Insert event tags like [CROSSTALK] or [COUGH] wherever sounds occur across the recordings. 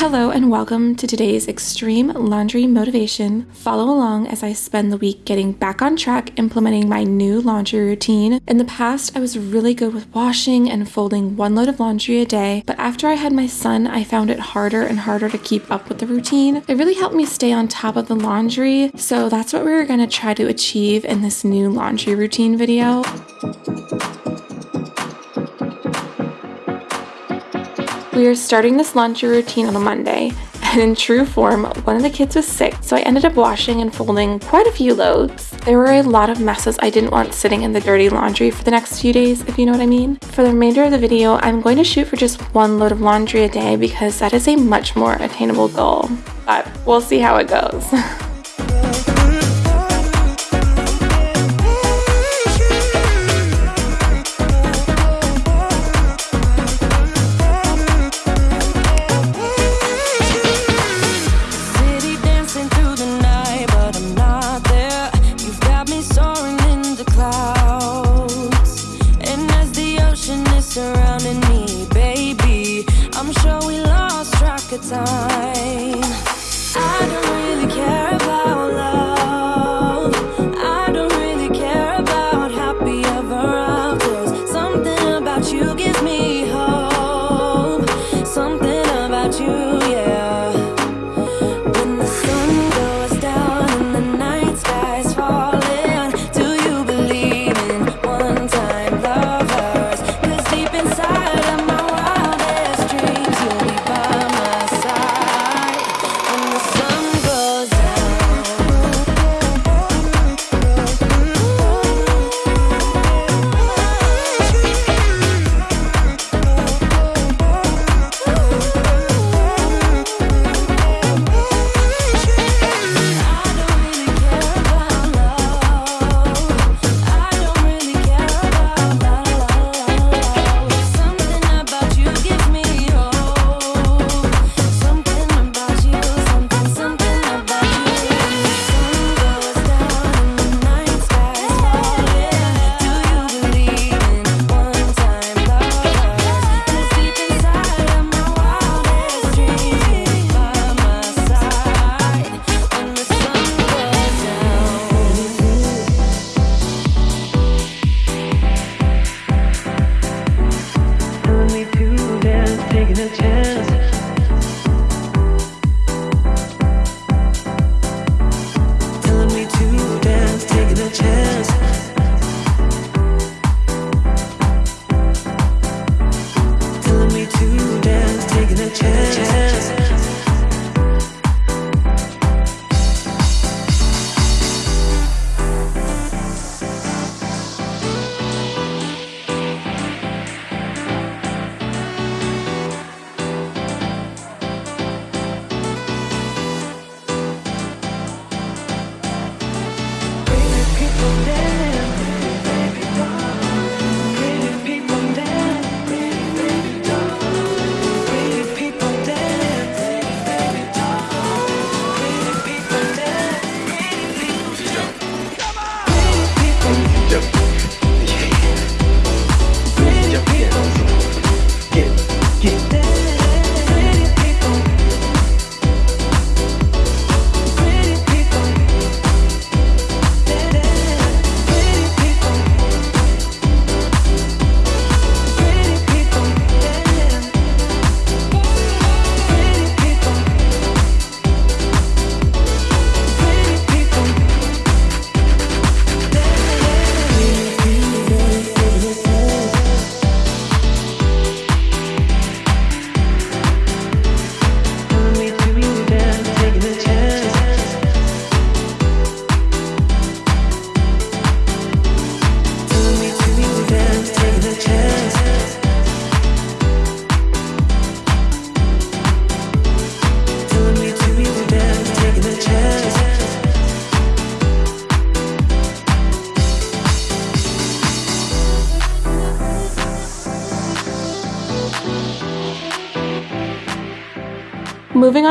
Hello and welcome to today's Extreme Laundry Motivation. Follow along as I spend the week getting back on track implementing my new laundry routine. In the past, I was really good with washing and folding one load of laundry a day, but after I had my son, I found it harder and harder to keep up with the routine. It really helped me stay on top of the laundry, so that's what we're gonna try to achieve in this new laundry routine video. We are starting this laundry routine on a Monday, and in true form, one of the kids was sick, so I ended up washing and folding quite a few loads. There were a lot of messes I didn't want sitting in the dirty laundry for the next few days, if you know what I mean. For the remainder of the video, I'm going to shoot for just one load of laundry a day because that is a much more attainable goal. But we'll see how it goes. [LAUGHS] 你的肩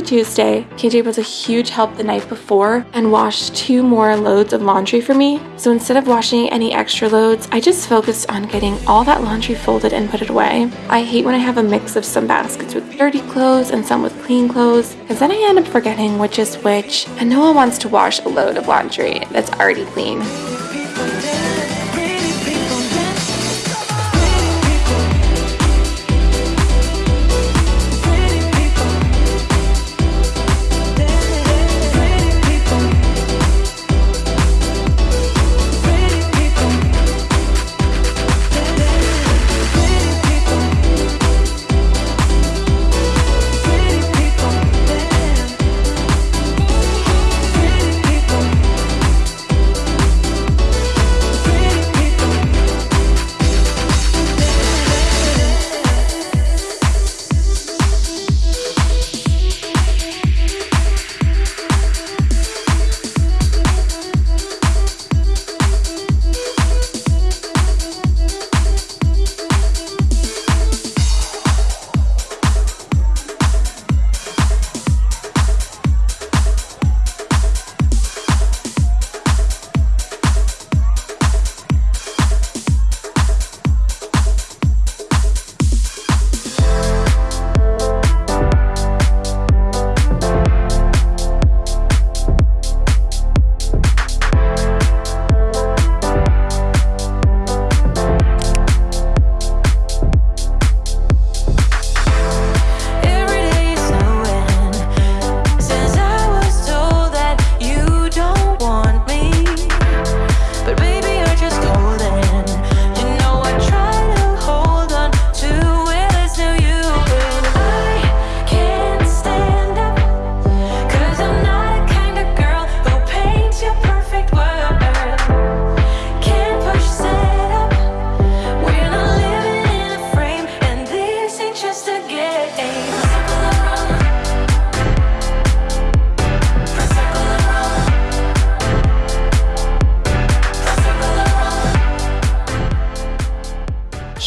to Tuesday, KJ was a huge help the night before and washed two more loads of laundry for me. So instead of washing any extra loads, I just focused on getting all that laundry folded and put it away. I hate when I have a mix of some baskets with dirty clothes and some with clean clothes, because then I end up forgetting which is which, and no one wants to wash a load of laundry that's already clean.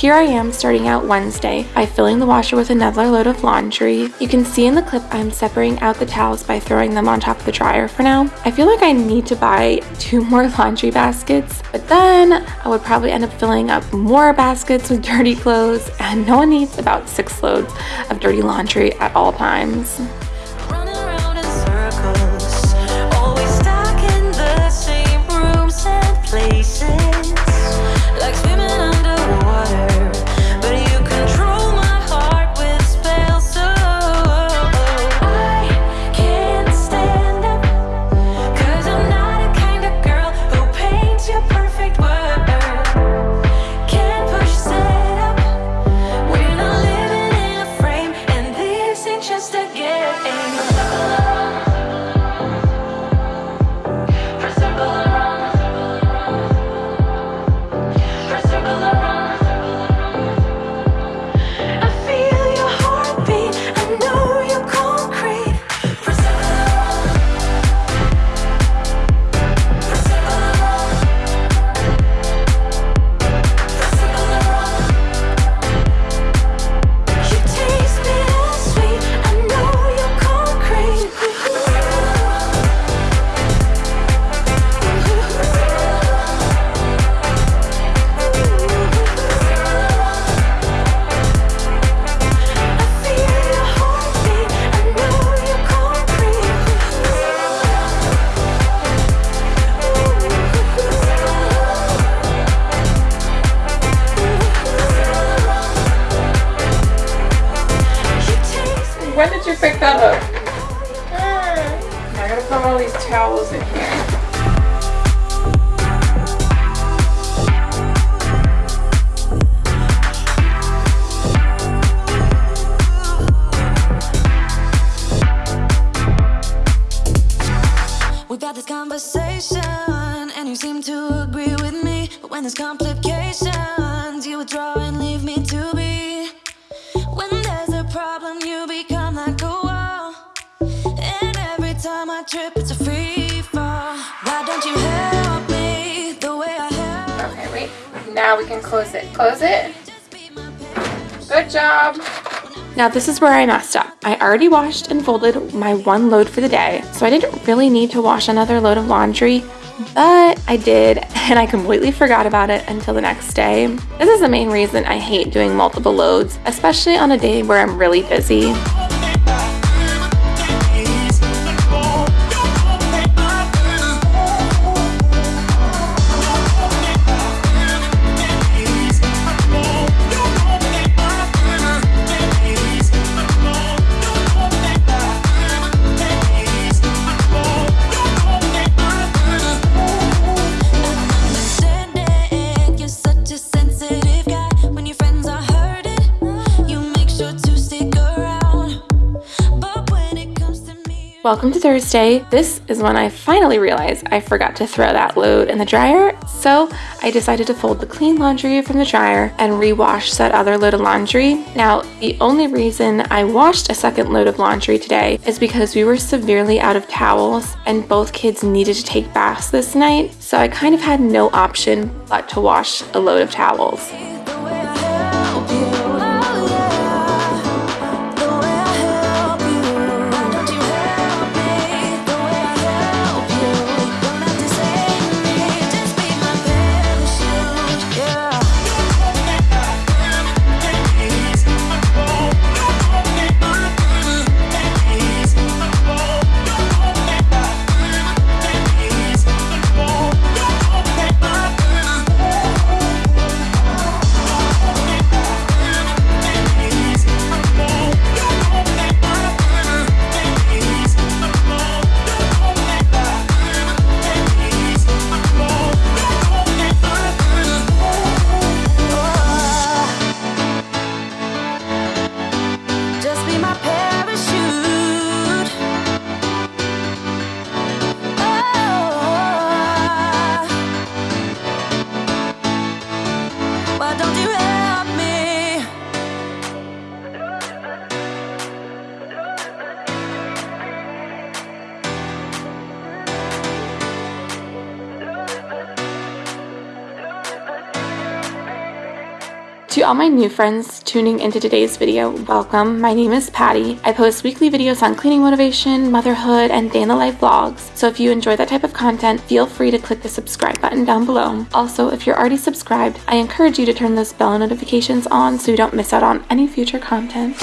Here I am starting out Wednesday by filling the washer with another load of laundry. You can see in the clip I'm separating out the towels by throwing them on top of the dryer for now. I feel like I need to buy [LAUGHS] two more laundry baskets, but then I would probably end up filling up more baskets with dirty clothes and no one needs about six loads of dirty laundry at all times. When towels in here. We've had this conversation, and you seem to agree with me. But when there's complications, you withdraw and leave me to be. When there's a problem, you become like a wall. And every time I trip, it's a free Now we can close it. Close it. Good job. Now this is where I messed up. I already washed and folded my one load for the day, so I didn't really need to wash another load of laundry, but I did, [LAUGHS] and I completely forgot about it until the next day. This is the main reason I hate doing multiple loads, especially on a day where I'm really busy. Welcome to Thursday. This is when I finally realized I forgot to throw that load in the dryer, so I decided to fold the clean laundry from the dryer and rewash that other load of laundry. Now, the only reason I washed a second load of laundry today is because we were severely out of towels and both kids needed to take baths this night, so I kind of had no option but to wash a load of towels. To all my new friends tuning into today's video, welcome. My name is Patty. I post weekly videos on cleaning motivation, motherhood, and day in the life vlogs. So if you enjoy that type of content, feel free to click the subscribe button down below. Also, if you're already subscribed, I encourage you to turn those bell notifications on so you don't miss out on any future content.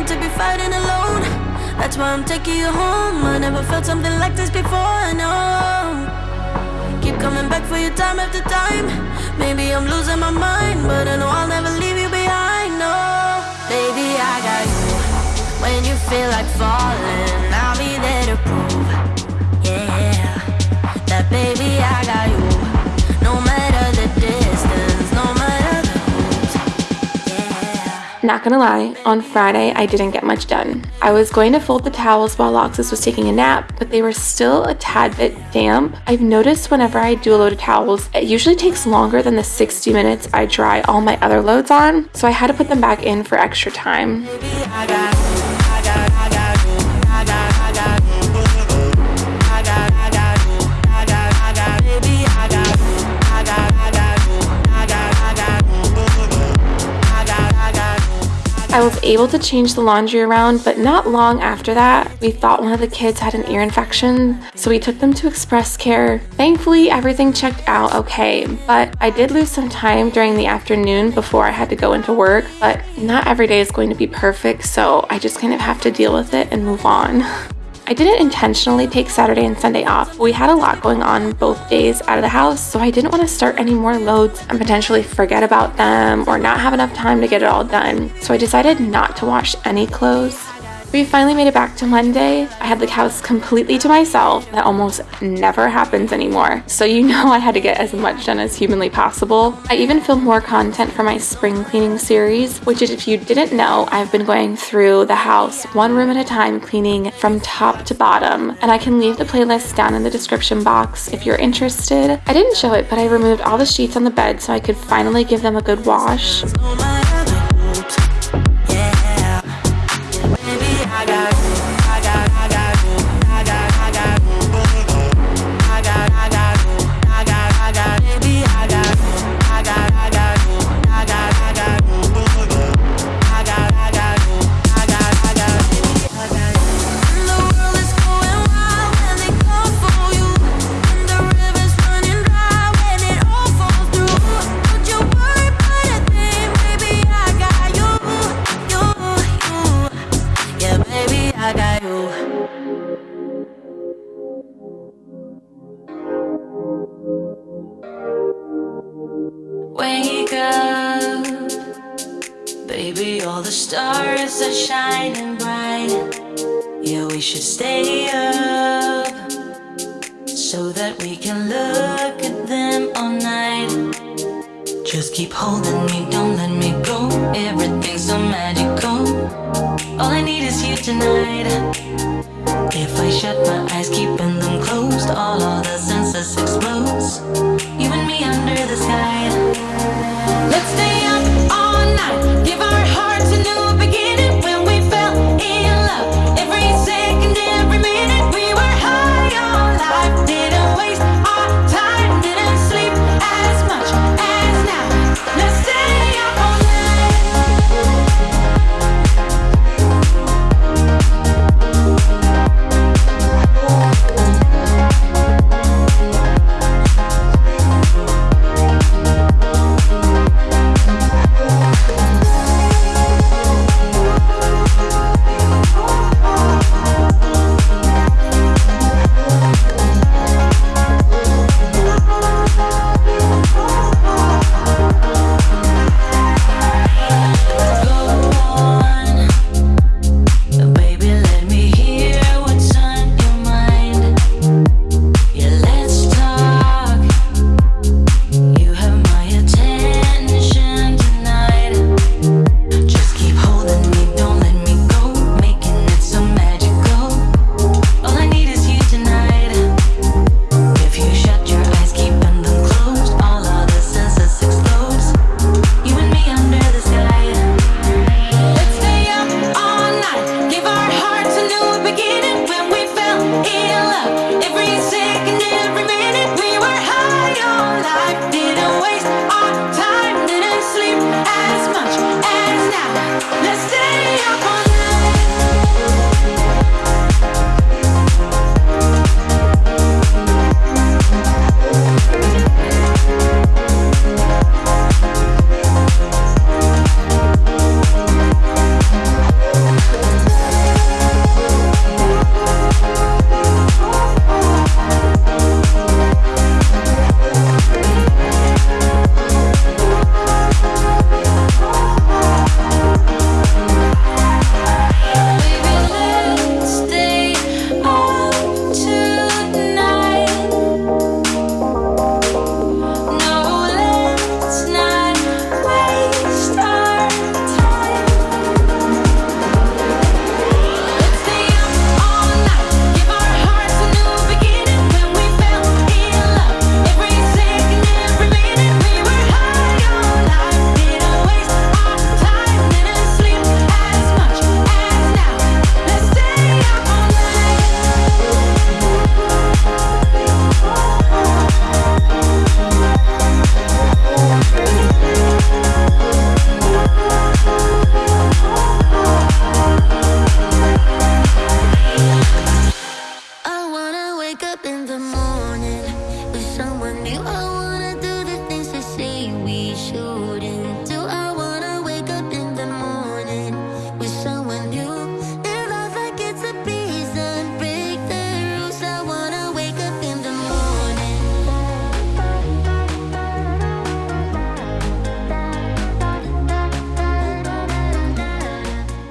Meant to be fighting alone. That's why I'm taking you home. I never felt something like this before. No. Keep coming back for you time after time. Maybe I'm losing my mind, but I know I'll never leave you behind. No, baby, I got you. When you feel like falling, I'll be there to prove, yeah, that baby, I got you. Not gonna lie, on Friday I didn't get much done. I was going to fold the towels while Loxus was taking a nap, but they were still a tad bit damp. I've noticed whenever I do a load of towels, it usually takes longer than the 60 minutes I dry all my other loads on, so I had to put them back in for extra time. Was able to change the laundry around, but not long after that, we thought one of the kids had an ear infection, so we took them to Express Care. Thankfully, everything checked out okay, but I did lose some time during the afternoon before I had to go into work, but not every day is going to be perfect, so I just kind of have to deal with it and move on. [LAUGHS] I didn't intentionally take Saturday and Sunday off. We had a lot going on both days out of the house, so I didn't want to start any more loads and potentially forget about them or not have enough time to get it all done. So I decided not to wash any clothes. We finally made it back to Monday. I had the house completely to myself. That almost never happens anymore. So you know I had to get as much done as humanly possible. I even filmed more content for my spring cleaning series, which is if you didn't know, I've been going through the house one room at a time cleaning from top to bottom. And I can leave the playlist down in the description box if you're interested. I didn't show it, but I removed all the sheets on the bed so I could finally give them a good wash. We should stay up so that we can look at them all night. Just keep holding me, don't let me go. Everything's so magical. All I need is you tonight. If I shut my eyes, keeping them closed, all of the senses explodes. You and me under the sky. Let's stay up all night. Give our hearts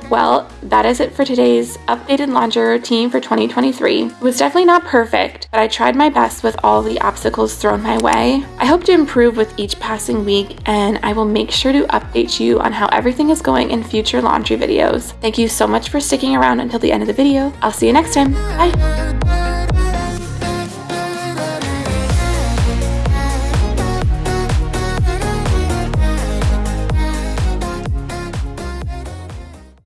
Well, that is it for today's updated laundry routine for 2023. It was definitely not perfect, but I tried my best with all the obstacles thrown my way. I hope to improve with each passing week, and I will make sure to update you on how everything is going in future laundry videos. Thank you so much for sticking around until the end of the video. I'll see you next time. Bye!